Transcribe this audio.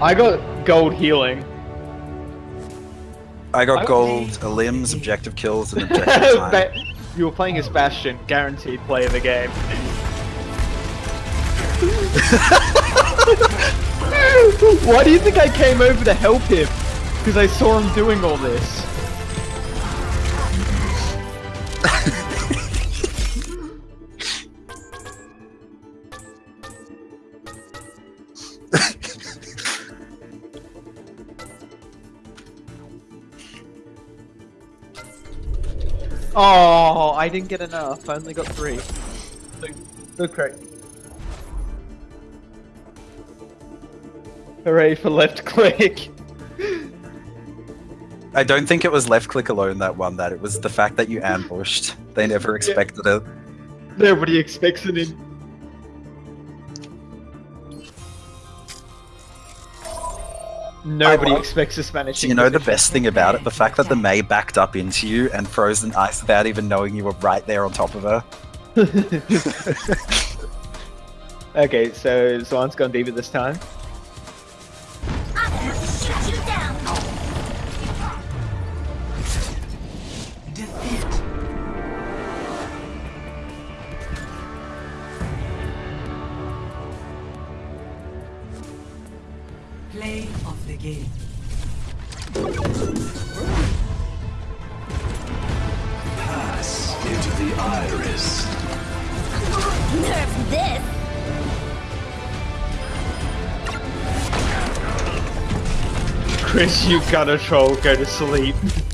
I got gold healing. I got I- gold limbs, objective kills, and objective time. You were playing as Bastion, guaranteed play of the game. Why do you think I came over to help him? Because I saw him doing all this. Oh, I didn't get enough. I only got three. Okay. Hooray for left click. I don't think it was left click alone that won that. It was the fact that you ambushed. They never expected it. Nobody expects it in. Nobody love- expects a Spanish. You know the best thing about it? The fact that the Mei backed up into you and froze in ice without even knowing you were right there on top of her. okay, so Zwan's gone deeper this time. Shut you down. Defeat. Play of the game. Pass into the iris. Nerf this. Chris, you gotta troll, go to sleep.